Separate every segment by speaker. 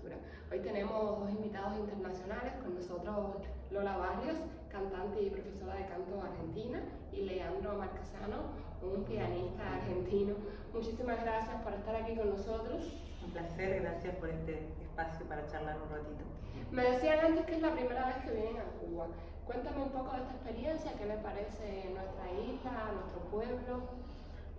Speaker 1: cultura. Hoy tenemos dos invitados internacionales, con nosotros Lola Barrios, cantante y profesora de canto argentina, y Leandro Marquesano, un pianista argentino. Muchísimas gracias por estar aquí con nosotros.
Speaker 2: Un placer, gracias por este espacio para charlar un ratito.
Speaker 1: Me decían antes que es la primera vez que vienen a Cuba. Cuéntame un poco de esta experiencia, qué les parece nuestra isla, nuestro pueblo.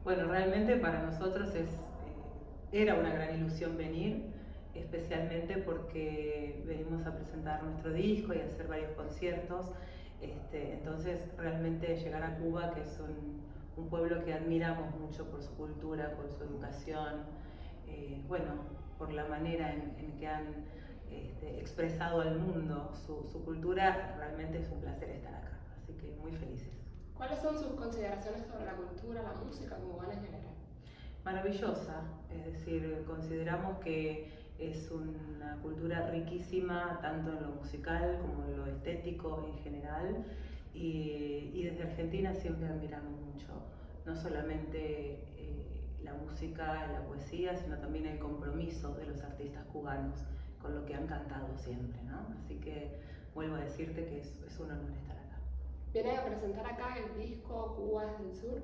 Speaker 2: Bueno, realmente para nosotros es, eh, era una gran ilusión venir, especialmente porque venimos a presentar nuestro disco y a hacer varios conciertos. Este, entonces, realmente llegar a Cuba, que es un, pueblo que admiramos mucho por su cultura, por su educación, eh, bueno, por la manera en que han este, expresado al mundo su, su, cultura, realmente es un placer estar acá. Así que muy felices.
Speaker 1: ¿Cuáles son sus consideraciones sobre la cultura, la música cubana en general?
Speaker 2: Maravillosa, es decir, consideramos que es una cultura riquísima tanto en lo musical como en lo estético en general y, y desde Argentina siempre admiramos mucho, no solamente eh, la música, la poesía, sino también el compromiso de los artistas cubanos con lo que han cantado siempre, ¿no? Así que vuelvo a decirte que es, es un honor estar acá.
Speaker 1: Vienen a presentar acá el disco Cuba del Sur.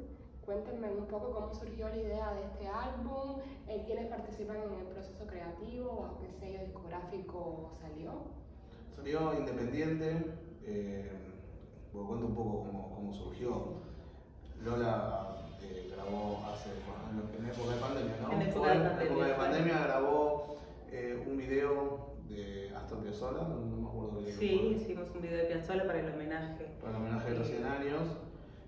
Speaker 1: Cuéntenme un poco cómo surgió la idea de este álbum, eh, quiénes participan en el proceso creativo, bajo qué sello discográfico salió.
Speaker 3: Salió independiente, eh, cuento un poco cómo, cómo surgió. Lola eh, grabó hace, bueno, en época de pandemia, ¿no?
Speaker 2: En época de pandemia,
Speaker 3: en época de pandemia grabó eh, un video de Astor Piazzolla, no, me acuerdo de
Speaker 2: Sí, hicimos un video de Piazzolla para el homenaje.
Speaker 3: Para el homenaje de los 100 años.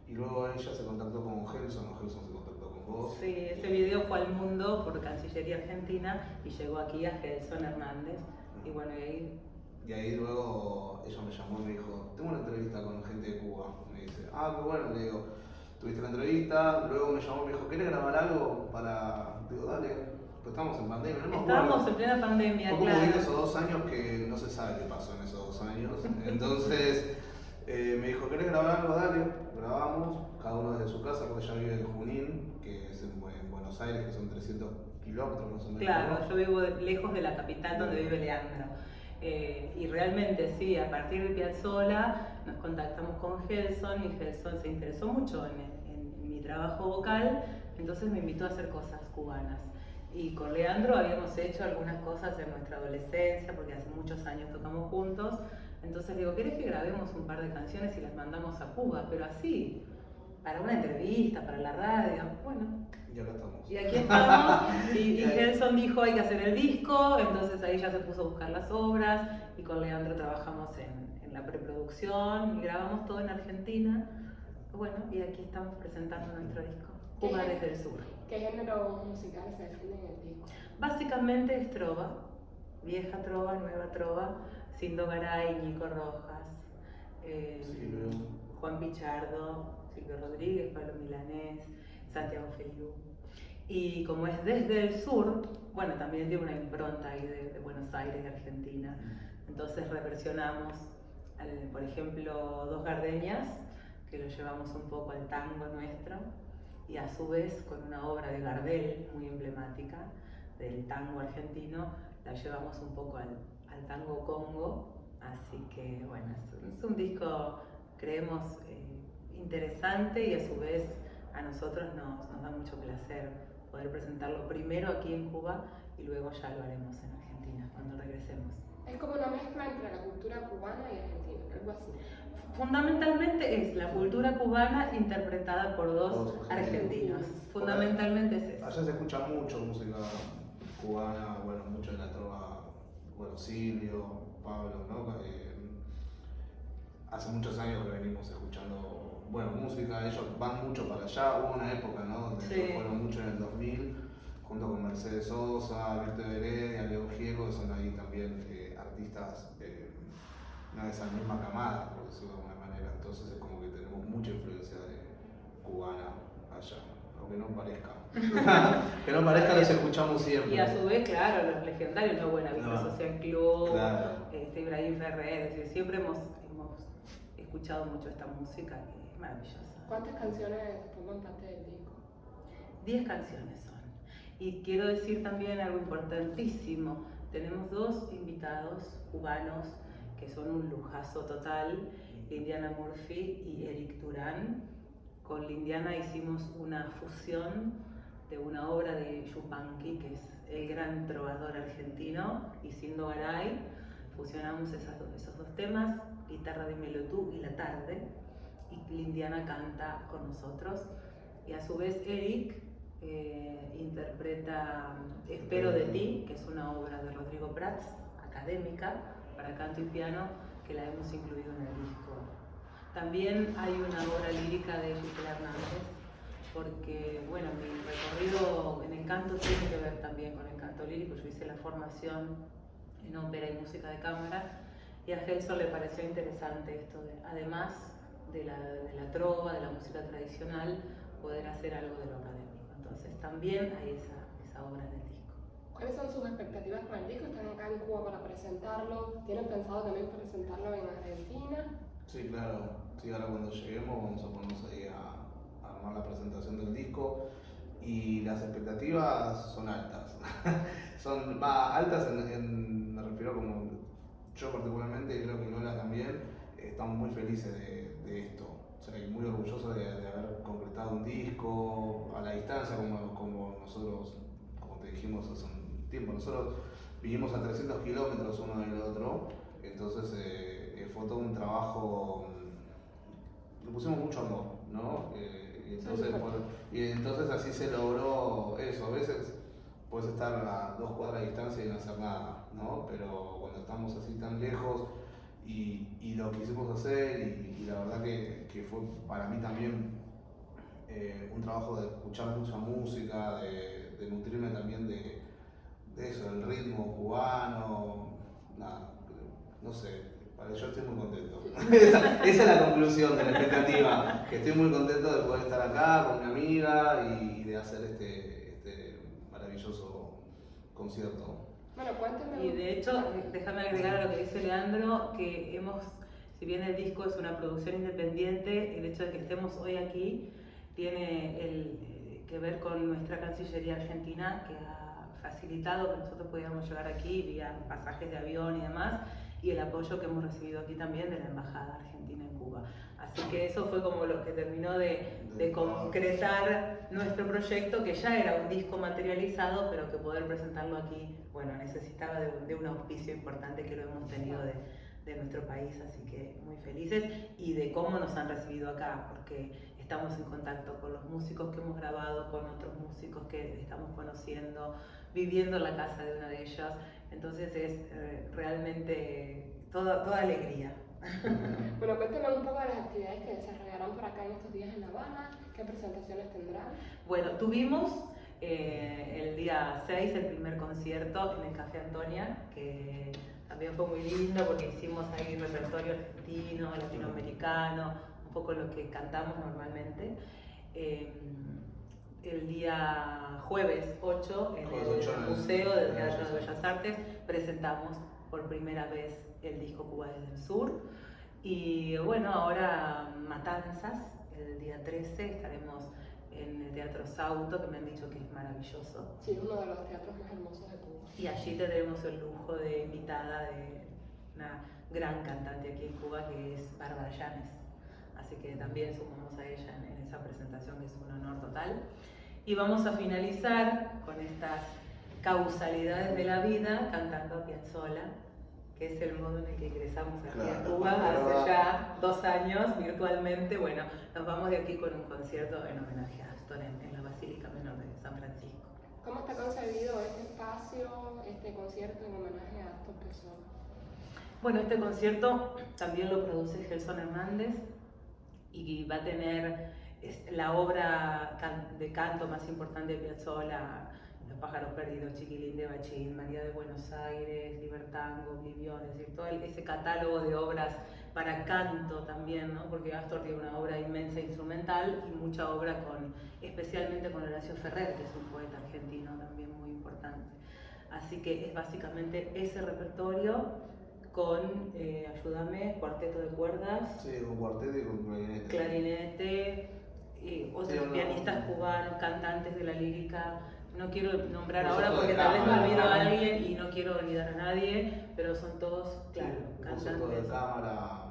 Speaker 3: Y luego ella se contactó con Gelson, o Gelson se contactó con vos.
Speaker 2: Sí, ese video fue al mundo por Cancillería Argentina y llegó aquí a Gelson Hernández. Y bueno, y ahí...
Speaker 3: Y ahí luego ella me llamó y me dijo, tengo una entrevista con gente de Cuba. Me dice, ah, qué bueno, le digo, tuviste la entrevista, luego me llamó y me dijo, ¿quieres grabar algo para...? Digo, dale, pues estábamos en pandemia, no
Speaker 2: Estábamos en plena pandemia,
Speaker 3: Fue como esos dos años que no se sabe qué pasó en esos dos años. Entonces eh, me dijo, ¿querés grabar algo? Dale, grabamos, cada uno desde su casa, porque ella vive en Junín, que es en, Buenos Aires, que son 300 kilómetros más o menos.
Speaker 2: Claro, yo vivo lejos de la capital donde vive Leandro. Eh, y realmente sí, a partir de Piazzola nos contactamos con Gelson y Gelson se interesó mucho en, en mi trabajo vocal, entonces me invitó a hacer cosas cubanas. Y con Leandro habíamos hecho algunas cosas en nuestra adolescencia, porque hace muchos años tocamos juntos. Entonces digo, ¿querés que grabemos un par de canciones y las mandamos a Cuba? Pero así, para una entrevista, para la radio. Bueno.
Speaker 3: Y acá estamos.
Speaker 2: Y aquí estamos. y, y Gelson dijo, hay que hacer el disco. Entonces ahí ya se puso a buscar las obras. Y con Leandro trabajamos en, en la preproducción y grabamos todo en Argentina. Bueno, y aquí estamos presentando nuestro disco. Cuba desde el sur.
Speaker 1: ¿Qué género musical se define en el disco?
Speaker 2: Básicamente es trova, vieja trova, nueva trova, Sindo Garay, Nico Rojas, eh, Juan Pichardo, Silvio Rodríguez, Pablo Milanés, Santiago Feliu. Y como es desde el sur, bueno, también tiene una impronta ahí de, Buenos Aires, de Argentina. Entonces reversionamos, por ejemplo, Dos Gardeñas, que lo llevamos un poco al tango nuestro y a su vez con una obra de Gardel muy emblemática del tango argentino, la llevamos un poco al, al tango congo, así que bueno, es, un disco, creemos, eh, interesante y a su vez a nosotros nos, nos da mucho placer poder presentarlo primero aquí en Cuba y luego ya lo haremos en Argentina cuando regresemos.
Speaker 1: Es como una mezcla entre la cultura cubana y argentina, algo así.
Speaker 2: Fundamentalmente es la cultura cubana interpretada por dos, argentinos. Fundamentalmente es eso.
Speaker 3: Allá se escucha mucho música cubana, bueno, mucho de la trova, bueno, Silvio, Pablo, ¿no? Eh, hace muchos años que venimos escuchando, bueno, música, ellos van mucho para allá, hubo una época, ¿no? Donde fueron mucho en el 2000, junto con Mercedes Sosa, Víctor Heredia, Leo Giego, que son ahí también eh, artistas eh, de esa misma camada, por decirlo de alguna manera. Entonces es como que tenemos mucha influencia de cubana allá, aunque no parezca. que no parezca, los escuchamos siempre.
Speaker 2: Y a su vez, claro, los legendarios, ¿no? Buena Vista no. Social Club, claro. este, Ibrahim Ferrer, es decir, siempre hemos, hemos escuchado mucho esta música que es maravillosa.
Speaker 1: ¿Cuántas canciones forman parte del disco?
Speaker 2: Diez canciones son. Y quiero decir también algo importantísimo, tenemos dos invitados cubanos que son un lujazo total, Indiana Murphy y Eric Durán. Con Lindiana hicimos una fusión de una obra de Yupanqui, que es el gran trovador argentino, y Sindo Garay. Fusionamos esos dos temas, guitarra de Melotú y La Tarde, y Lindiana canta con nosotros. Y a su vez Eric eh, interpreta Espero de ti, que es una obra de Rodrigo Prats, académica, para canto y piano, que la hemos incluido en el disco. También hay una obra lírica de Gisela Hernández, porque bueno, mi recorrido en el canto tiene que ver también con el canto lírico. Yo hice la formación en ópera y música de cámara y a Gelson le pareció interesante esto, de, además de la, de la trova, de la música tradicional, poder hacer algo de lo académico. Entonces también hay esa, esa obra en el disco.
Speaker 1: ¿Cuáles son sus expectativas con el disco? ¿Están acá en Cuba para presentarlo? ¿Tienen pensado también presentarlo en Argentina?
Speaker 3: Sí, claro. Sí, ahora cuando lleguemos vamos a ponernos ahí a, armar la presentación del disco y las expectativas son altas. son va, altas en, me refiero como yo particularmente y creo que Lola también, estamos muy felices de, esto muy orgulloso de, haber concretado un disco a la distancia, como, como nosotros, como te dijimos hace un tiempo, nosotros vivimos a 300 kilómetros uno del otro, entonces eh, fue todo un trabajo, mm, le pusimos mucho amor, ¿no? Eh, y, entonces, y entonces así se logró eso, a veces puedes estar a dos cuadras de distancia y no hacer nada, ¿no? Pero cuando estamos así tan lejos, y, y lo quisimos hacer y, la verdad que, que, fue para mí también eh, un trabajo de escuchar mucha música, de, de nutrirme también de, de, eso, del ritmo cubano, nada, no sé, yo estoy muy contento. esa, esa, es la conclusión de la expectativa, que estoy muy contento de poder estar acá con mi amiga y, de hacer este, este maravilloso concierto.
Speaker 1: Bueno, cuéntame.
Speaker 2: Y de hecho, déjame agregar a lo que dice Leandro, que hemos, si bien el disco es una producción independiente, el hecho de que estemos hoy aquí tiene el, eh, que ver con nuestra Cancillería Argentina, que ha facilitado que nosotros pudiéramos llegar aquí vía pasajes de avión y demás, y el apoyo que hemos recibido aquí también de la Embajada Argentina en Cuba. Así que eso fue como lo que terminó de, de, concretar nuestro proyecto, que ya era un disco materializado, pero que poder presentarlo aquí, bueno, necesitaba de, de un auspicio importante que lo hemos tenido de, de, nuestro país, así que muy felices, y de cómo nos han recibido acá, porque estamos en contacto con los músicos que hemos grabado, con otros músicos que estamos conociendo, viviendo en la casa de una de ellas, entonces es eh, realmente toda, toda alegría.
Speaker 1: bueno, cuéntame un poco de las actividades que desarrollarán por acá en estos días en La Habana, qué presentaciones tendrán.
Speaker 2: Bueno, tuvimos eh, el día 6 el primer concierto en el Café Antonia, que también fue muy lindo porque hicimos ahí repertorio argentino, latinoamericano, un poco lo que cantamos normalmente. Eh, el día jueves 8 en el Museo del Teatro de Bellas Artes presentamos por primera vez el disco Cuba desde el Sur. Y bueno, ahora Matanzas, el día 13 estaremos en el Teatro Sauto, que me han dicho que es maravilloso.
Speaker 1: Sí, uno de los teatros más hermosos de Cuba.
Speaker 2: Y allí tendremos el lujo de invitada de una gran cantante aquí en Cuba, que es Bárbara Llanes. Así que también sumamos a ella en, en esa presentación, que es un honor total. Y vamos a finalizar con estas causalidades de la vida cantando a Piazzolla que es el modo en el que ingresamos aquí a Cuba hace ya dos años virtualmente. Bueno, nos vamos de aquí con un concierto en homenaje a Astor en, la Basílica Menor de San Francisco.
Speaker 1: ¿Cómo está concebido este espacio, este concierto en homenaje a Astor Piazzolla?
Speaker 2: Bueno, este concierto también lo produce Gelson Hernández y va a tener la obra de canto más importante de Piazzolla los pájaros perdidos, Chiquilín de Bachín, María de Buenos Aires, Libertango, Oblivión, es decir, todo ese catálogo de obras para canto también, ¿no? porque Astor tiene una obra inmensa instrumental y mucha obra con, especialmente con Horacio Ferrer, que es un poeta argentino también muy importante. Así que es básicamente ese repertorio con, eh, ayúdame, cuarteto de cuerdas.
Speaker 3: Sí, con cuarteto y con clarinete.
Speaker 2: Clarinete, y otros pianistas cubanos, cantantes de la lírica no quiero nombrar ahora porque tal vez me olvido a alguien y no quiero olvidar a nadie, pero son todos, claro, cantantes.
Speaker 3: de cámara.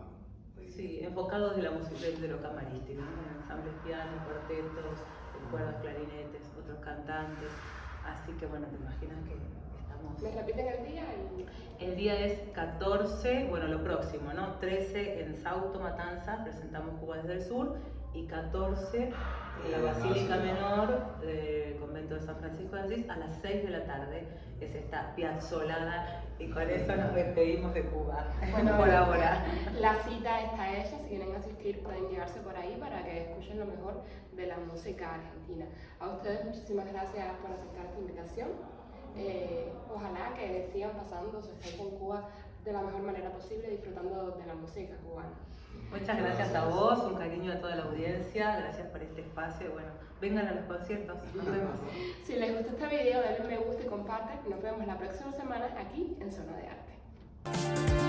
Speaker 2: Sí, enfocados de, la música, de, lo camarístico, ¿no? ensambles piano, cuartetos, cuerdas, clarinetes, otros cantantes. Así que bueno, te imaginas que
Speaker 1: ¿Me repiten el día?
Speaker 2: El... día es 14, bueno, lo próximo, ¿no? 13 en Sauto Matanza, presentamos Cuba desde el Sur, y 14 en la Basílica Menor del Convento de San Francisco de Asís a las 6 de la tarde, es esta piazzolada y con eso nos despedimos de Cuba bueno, por ahora.
Speaker 1: La cita está hecha, si quieren asistir pueden llevarse por ahí para que escuchen lo mejor de la música argentina. A ustedes muchísimas gracias por aceptar esta invitación. Eh, ojalá que sigan pasando su estancia en Cuba de la mejor manera posible, disfrutando de la música cubana.
Speaker 2: Muchas gracias a vos, un cariño a toda la audiencia, gracias por este espacio. Bueno, vengan a los conciertos, nos vemos.
Speaker 1: Si les gustó este video, denle me gusta y comparten. Nos vemos la próxima semana aquí en Zona de Arte.